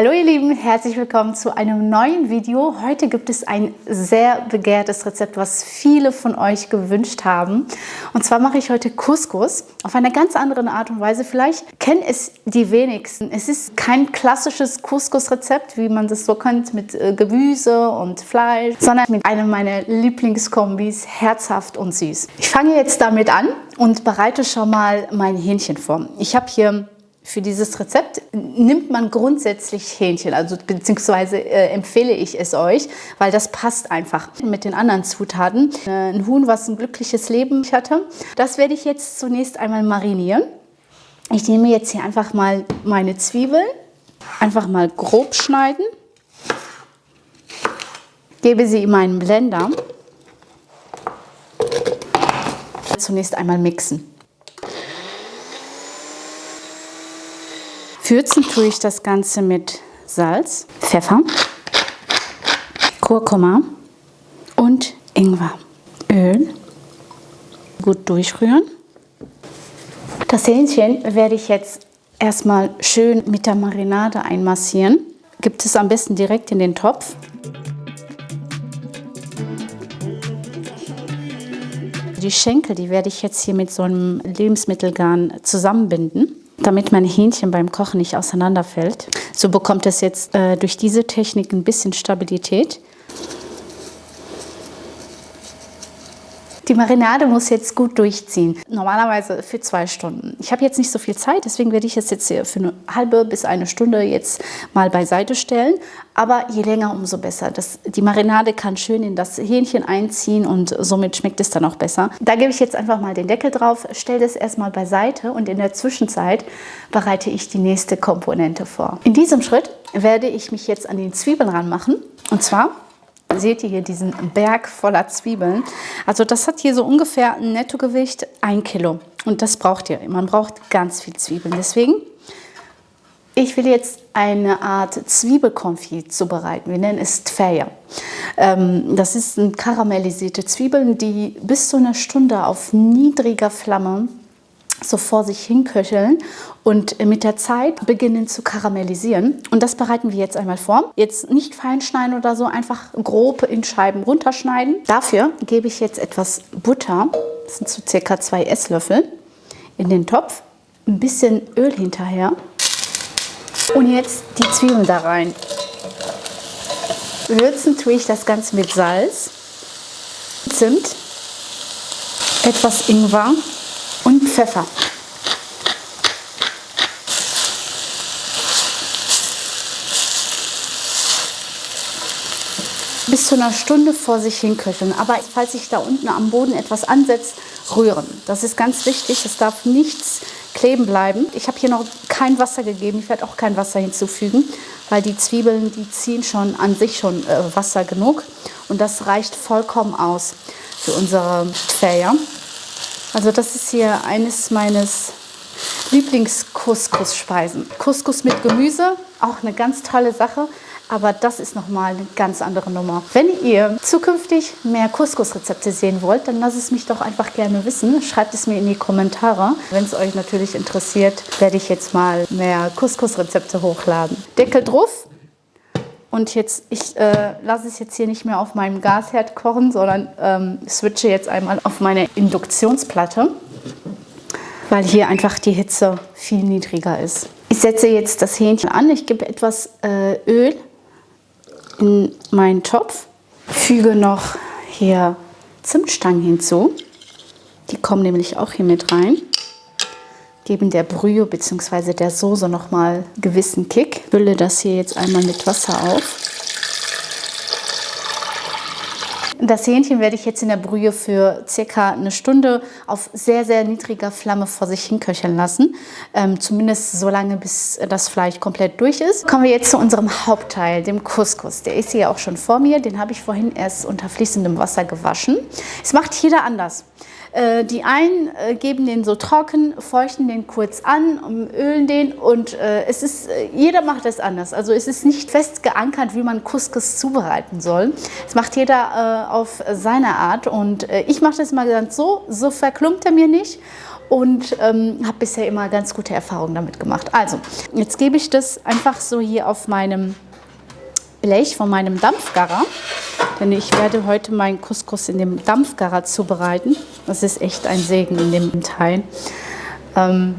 Hallo ihr Lieben, herzlich willkommen zu einem neuen Video. Heute gibt es ein sehr begehrtes Rezept, was viele von euch gewünscht haben. Und zwar mache ich heute Couscous auf eine ganz andere Art und Weise. Vielleicht kennen es die wenigsten. Es ist kein klassisches Couscous-Rezept, wie man das so kennt, mit äh, Gemüse und Fleisch, sondern mit einem meiner Lieblingskombis, herzhaft und süß. Ich fange jetzt damit an und bereite schon mal mein Hähnchen vor. Ich habe hier für dieses Rezept nimmt man grundsätzlich Hähnchen, also beziehungsweise äh, empfehle ich es euch, weil das passt einfach mit den anderen Zutaten. Äh, ein Huhn, was ein glückliches Leben hatte. Das werde ich jetzt zunächst einmal marinieren. Ich nehme jetzt hier einfach mal meine Zwiebeln, einfach mal grob schneiden, gebe sie in meinen Blender. Zunächst einmal mixen. Würzen tue ich das Ganze mit Salz, Pfeffer, Kurkuma und Ingwer. Öl. Gut durchrühren. Das Hähnchen werde ich jetzt erstmal schön mit der Marinade einmassieren. Gibt es am besten direkt in den Topf. Die Schenkel, die werde ich jetzt hier mit so einem Lebensmittelgarn zusammenbinden damit mein Hähnchen beim Kochen nicht auseinanderfällt. So bekommt es jetzt äh, durch diese Technik ein bisschen Stabilität. Die Marinade muss jetzt gut durchziehen. Normalerweise für zwei Stunden. Ich habe jetzt nicht so viel Zeit, deswegen werde ich es jetzt für eine halbe bis eine Stunde jetzt mal beiseite stellen. Aber je länger, umso besser. Das, die Marinade kann schön in das Hähnchen einziehen und somit schmeckt es dann auch besser. Da gebe ich jetzt einfach mal den Deckel drauf, stelle das erstmal beiseite und in der Zwischenzeit bereite ich die nächste Komponente vor. In diesem Schritt werde ich mich jetzt an den Zwiebeln ranmachen. Und zwar seht ihr hier diesen Berg voller Zwiebeln. Also das hat hier so ungefähr ein Nettogewicht 1 Kilo. Und das braucht ihr. Man braucht ganz viel Zwiebeln. Deswegen, ich will jetzt eine Art Zwiebelkonfit zubereiten. Wir nennen es Tfeya. Ähm, das ist ein karamellisierte Zwiebeln, die bis zu einer Stunde auf niedriger Flamme so vor sich hinköcheln und mit der Zeit beginnen zu karamellisieren. Und das bereiten wir jetzt einmal vor. Jetzt nicht fein schneiden oder so, einfach grob in Scheiben runterschneiden. Dafür gebe ich jetzt etwas Butter, das sind so circa zwei Esslöffel, in den Topf. Ein bisschen Öl hinterher. Und jetzt die Zwiebeln da rein. Würzen tue ich das Ganze mit Salz, Zimt, etwas Ingwer und Pfeffer. bis zu einer Stunde vor sich hin köcheln. Aber falls sich da unten am Boden etwas ansetzt, rühren. Das ist ganz wichtig. Es darf nichts kleben bleiben. Ich habe hier noch kein Wasser gegeben. Ich werde auch kein Wasser hinzufügen, weil die Zwiebeln, die ziehen schon an sich schon äh, Wasser genug. Und das reicht vollkommen aus für unsere Tfeya. Also das ist hier eines meines Lieblings-Couscous-Speisen. Couscous mit Gemüse, auch eine ganz tolle Sache. Aber das ist nochmal eine ganz andere Nummer. Wenn ihr zukünftig mehr Couscous-Rezepte sehen wollt, dann lasst es mich doch einfach gerne wissen. Schreibt es mir in die Kommentare. Wenn es euch natürlich interessiert, werde ich jetzt mal mehr Couscous-Rezepte hochladen. Deckel drauf. Und jetzt, ich äh, lasse es jetzt hier nicht mehr auf meinem Gasherd kochen, sondern ähm, switche jetzt einmal auf meine Induktionsplatte, weil hier einfach die Hitze viel niedriger ist. Ich setze jetzt das Hähnchen an. Ich gebe etwas äh, Öl in meinen Topf, füge noch hier Zimtstangen hinzu. Die kommen nämlich auch hier mit rein. Geben der Brühe bzw. der Soße nochmal gewissen Kick. Fülle das hier jetzt einmal mit Wasser auf. Das Hähnchen werde ich jetzt in der Brühe für circa eine Stunde auf sehr, sehr niedriger Flamme vor sich hin köcheln lassen. Ähm, zumindest so lange, bis das Fleisch komplett durch ist. Kommen wir jetzt zu unserem Hauptteil, dem Couscous. Der ist hier auch schon vor mir. Den habe ich vorhin erst unter fließendem Wasser gewaschen. Es macht jeder anders. Äh, die einen äh, geben den so trocken, feuchten den kurz an, ölen den und äh, es ist, jeder macht es anders. Also es ist nicht fest geankert, wie man Couscous zubereiten soll. Es macht jeder auf seine Art und ich mache das mal ganz so, so verklumpt er mir nicht und ähm, habe bisher immer ganz gute Erfahrungen damit gemacht. Also, jetzt gebe ich das einfach so hier auf meinem Blech von meinem Dampfgarer. Denn ich werde heute meinen Couscous in dem Dampfgarer zubereiten. Das ist echt ein Segen in dem Teil. Ähm,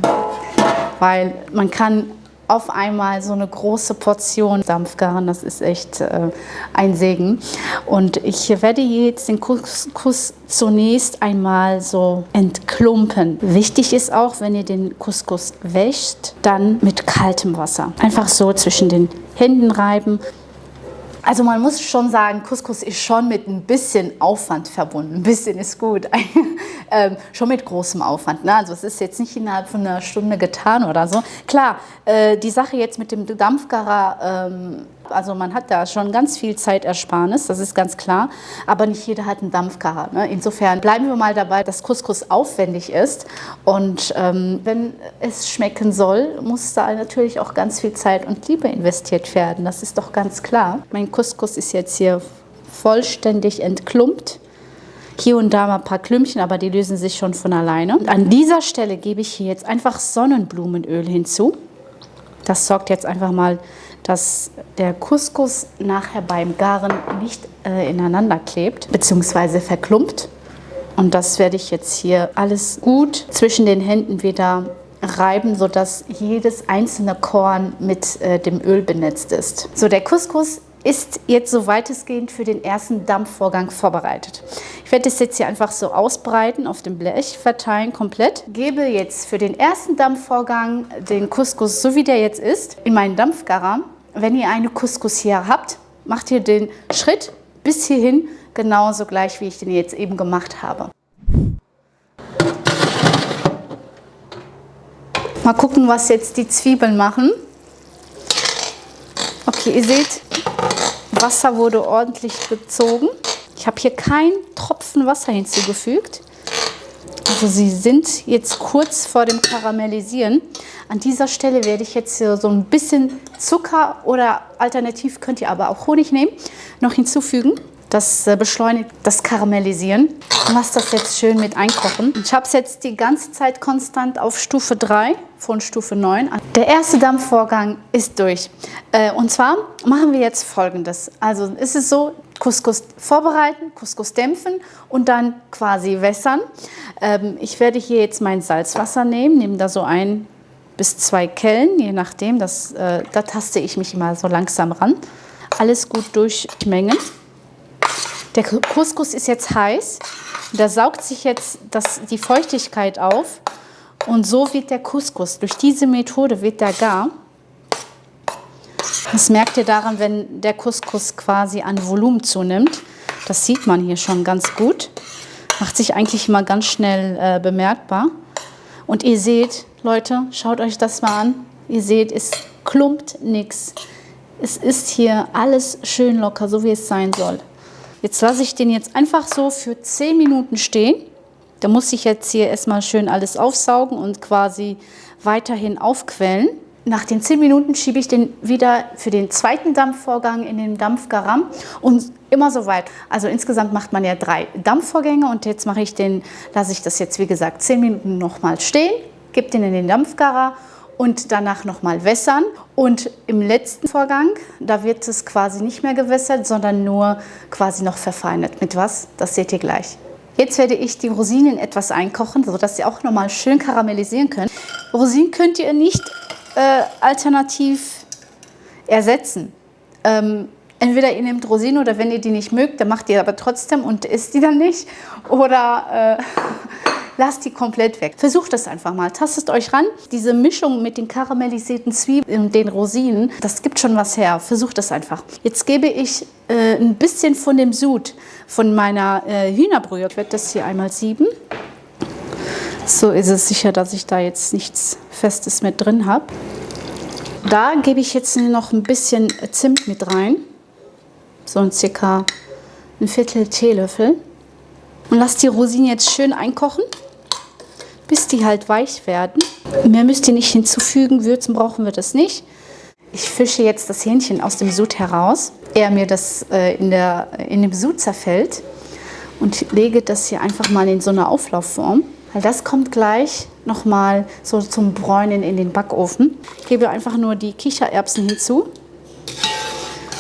weil man kann auf einmal so eine große Portion Dampfgaren. Das ist echt äh, ein Segen. Und ich werde jetzt den Couscous zunächst einmal so entklumpen. Wichtig ist auch, wenn ihr den Couscous wäscht, dann mit kaltem Wasser. Einfach so zwischen den Händen reiben also man muss schon sagen, Couscous ist schon mit ein bisschen Aufwand verbunden. Ein bisschen ist gut. ähm, schon mit großem Aufwand. Ne? Also es ist jetzt nicht innerhalb von einer Stunde getan oder so. Klar, äh, die Sache jetzt mit dem Dampfgarer, ähm, also man hat da schon ganz viel Zeitersparnis, das ist ganz klar. Aber nicht jeder hat einen Dampfgarer. Ne? Insofern bleiben wir mal dabei, dass Couscous aufwendig ist. Und ähm, wenn es schmecken soll, muss da natürlich auch ganz viel Zeit und Liebe investiert werden. Das ist doch ganz klar. Mein Couscous ist jetzt hier vollständig entklumpt. Hier und da mal ein paar Klümpchen, aber die lösen sich schon von alleine. Und an dieser Stelle gebe ich hier jetzt einfach Sonnenblumenöl hinzu. Das sorgt jetzt einfach mal dass der Couscous nachher beim Garen nicht äh, ineinander klebt bzw. verklumpt. Und das werde ich jetzt hier alles gut zwischen den Händen wieder reiben, sodass jedes einzelne Korn mit äh, dem Öl benetzt ist. So, der Couscous ist jetzt so weitestgehend für den ersten Dampfvorgang vorbereitet. Ich werde das jetzt hier einfach so ausbreiten, auf dem Blech verteilen komplett. Gebe jetzt für den ersten Dampfvorgang den Couscous, so wie der jetzt ist, in meinen Dampfgarer. Wenn ihr eine Couscous hier habt, macht ihr den Schritt bis hierhin genauso gleich, wie ich den jetzt eben gemacht habe. Mal gucken, was jetzt die Zwiebeln machen. Okay, ihr seht, Wasser wurde ordentlich gezogen. Ich habe hier keinen Tropfen Wasser hinzugefügt. Also sie sind jetzt kurz vor dem Karamellisieren. An dieser Stelle werde ich jetzt so ein bisschen Zucker oder alternativ könnt ihr aber auch Honig nehmen, noch hinzufügen. Das äh, beschleunigt das Karamellisieren. Ich lasse das jetzt schön mit einkochen. Ich habe es jetzt die ganze Zeit konstant auf Stufe 3 von Stufe 9. Der erste Dampfvorgang ist durch. Äh, und zwar machen wir jetzt folgendes. Also ist es so, Couscous vorbereiten, Couscous dämpfen und dann quasi wässern. Ähm, ich werde hier jetzt mein Salzwasser nehmen, nehme da so ein bis zwei Kellen, je nachdem. Das, äh, da taste ich mich immer so langsam ran. Alles gut durchmengen. Der Couscous ist jetzt heiß. Da saugt sich jetzt das, die Feuchtigkeit auf. Und so wird der Couscous, durch diese Methode wird der gar. Das merkt ihr daran, wenn der Couscous quasi an Volumen zunimmt. Das sieht man hier schon ganz gut. Macht sich eigentlich immer ganz schnell äh, bemerkbar. Und ihr seht, Leute, schaut euch das mal an. Ihr seht, es klumpt nichts. Es ist hier alles schön locker, so wie es sein soll. Jetzt lasse ich den jetzt einfach so für 10 Minuten stehen. Da muss ich jetzt hier erstmal schön alles aufsaugen und quasi weiterhin aufquellen. Nach den 10 Minuten schiebe ich den wieder für den zweiten Dampfvorgang in den Dampfgaram und immer so weit. Also insgesamt macht man ja drei Dampfvorgänge und jetzt mache ich den, lasse ich das jetzt wie gesagt 10 Minuten nochmal stehen, gebe den in den Dampfgarer und danach nochmal wässern. Und im letzten Vorgang, da wird es quasi nicht mehr gewässert, sondern nur quasi noch verfeinert. Mit was? Das seht ihr gleich. Jetzt werde ich die Rosinen etwas einkochen, sodass sie auch nochmal schön karamellisieren können. Rosinen könnt ihr nicht äh, alternativ ersetzen. Ähm, entweder ihr nehmt Rosinen oder wenn ihr die nicht mögt, dann macht ihr aber trotzdem und isst die dann nicht. Oder äh, lasst die komplett weg. Versucht das einfach mal, tastet euch ran. Diese Mischung mit den karamellisierten Zwiebeln und den Rosinen, das gibt schon was her. Versucht das einfach. Jetzt gebe ich äh, ein bisschen von dem Sud von meiner äh, Hühnerbrühe. Ich werde das hier einmal sieben. So ist es sicher, dass ich da jetzt nichts Festes mit drin habe. Da gebe ich jetzt noch ein bisschen Zimt mit rein. So ein circa ein Viertel Teelöffel. Und lasse die Rosinen jetzt schön einkochen, bis die halt weich werden. Mehr müsst ihr nicht hinzufügen, würzen brauchen wir das nicht. Ich fische jetzt das Hähnchen aus dem Sud heraus, ehe mir das äh, in, der, in dem Sud zerfällt und lege das hier einfach mal in so eine Auflaufform. Weil das kommt gleich nochmal so zum Bräunen in den Backofen. Ich gebe einfach nur die Kichererbsen hinzu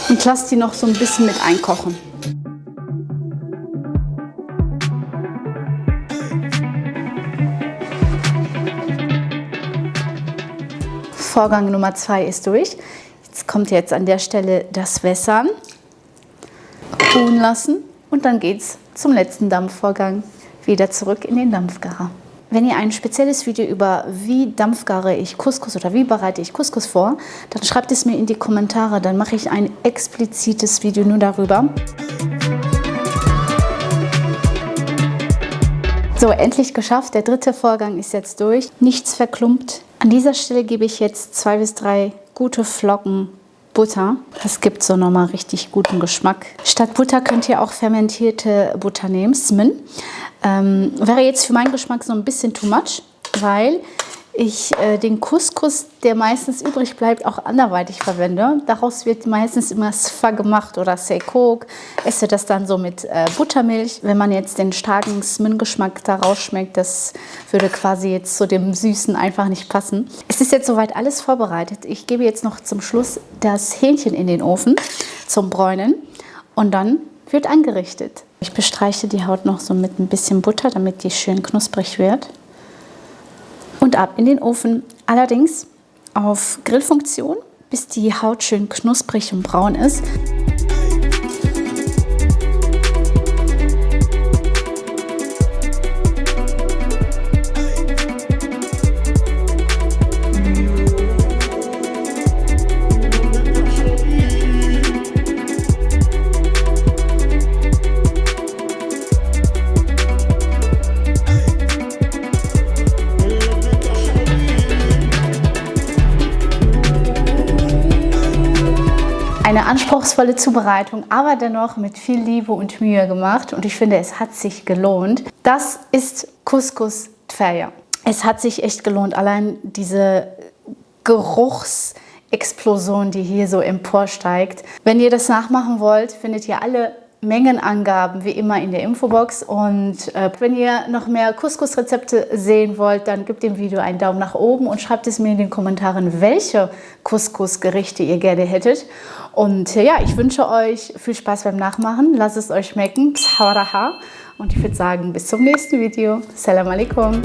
und lasse die noch so ein bisschen mit einkochen. Vorgang Nummer zwei ist durch. Jetzt kommt jetzt an der Stelle das Wässern, ruhen lassen und dann geht es zum letzten Dampfvorgang wieder zurück in den Dampfgarer. Wenn ihr ein spezielles Video über wie dampfgare ich Couscous oder wie bereite ich Couscous vor, dann schreibt es mir in die Kommentare, dann mache ich ein explizites Video nur darüber. So, endlich geschafft. Der dritte Vorgang ist jetzt durch. Nichts verklumpt. An dieser Stelle gebe ich jetzt zwei bis drei gute Flocken Butter. Das gibt so nochmal richtig guten Geschmack. Statt Butter könnt ihr auch fermentierte Butter nehmen, Smin. Ähm, wäre jetzt für meinen Geschmack so ein bisschen too much, weil ich äh, den Couscous, der meistens übrig bleibt, auch anderweitig verwende. Daraus wird meistens immer Sfa gemacht oder Seikok. Esse das dann so mit äh, Buttermilch. Wenn man jetzt den starken Smin-Geschmack daraus schmeckt, das würde quasi jetzt zu dem Süßen einfach nicht passen. Es ist jetzt soweit alles vorbereitet. Ich gebe jetzt noch zum Schluss das Hähnchen in den Ofen zum Bräunen und dann wird angerichtet. Ich bestreiche die Haut noch so mit ein bisschen Butter, damit die schön knusprig wird und ab in den Ofen. Allerdings auf Grillfunktion, bis die Haut schön knusprig und braun ist. Eine anspruchsvolle Zubereitung, aber dennoch mit viel Liebe und Mühe gemacht und ich finde, es hat sich gelohnt. Das ist Couscous Tfaya. Es hat sich echt gelohnt, allein diese Geruchsexplosion, die hier so emporsteigt. Wenn ihr das nachmachen wollt, findet ihr alle Mengenangaben wie immer in der Infobox und äh, wenn ihr noch mehr Couscous-Rezepte sehen wollt, dann gebt dem Video einen Daumen nach oben und schreibt es mir in den Kommentaren, welche Couscous-Gerichte ihr gerne hättet. Und äh, ja, ich wünsche euch viel Spaß beim Nachmachen, lasst es euch schmecken, und ich würde sagen, bis zum nächsten Video. Salam alaikum.